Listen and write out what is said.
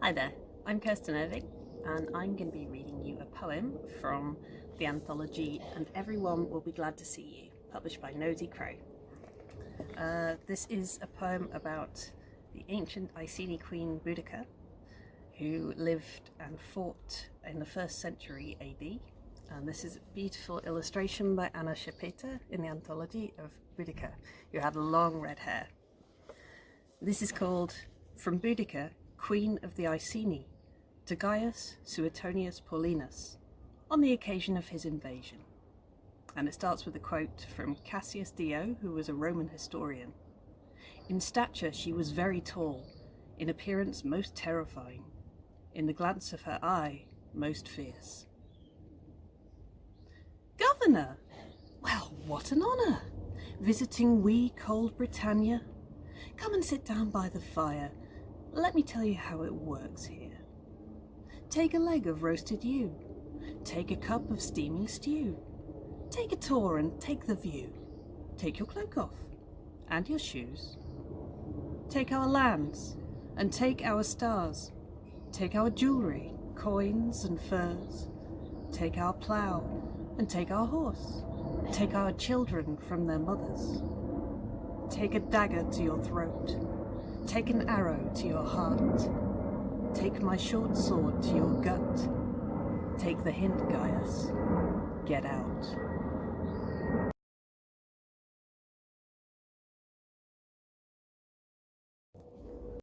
Hi there, I'm Kirsten Irving and I'm going to be reading you a poem from the anthology And Everyone Will Be Glad to See You, published by Nosy Crow. Uh, this is a poem about the ancient Iceni queen Boudica, who lived and fought in the first century AD. And this is a beautiful illustration by Anna Schepeta in the anthology of Boudica, who had long red hair. This is called From Boudica Queen of the Iceni, to Gaius Suetonius Paulinus, on the occasion of his invasion. And it starts with a quote from Cassius Dio, who was a Roman historian. In stature she was very tall, in appearance most terrifying, in the glance of her eye most fierce. Governor! Well, what an honour! Visiting wee cold Britannia. Come and sit down by the fire let me tell you how it works here. Take a leg of roasted ewe. Take a cup of steaming stew. Take a tour and take the view. Take your cloak off and your shoes. Take our lands and take our stars. Take our jewellery, coins and furs. Take our plough and take our horse. Take our children from their mothers. Take a dagger to your throat Take an arrow to your heart. Take my short sword to your gut. Take the hint, Gaius. Get out.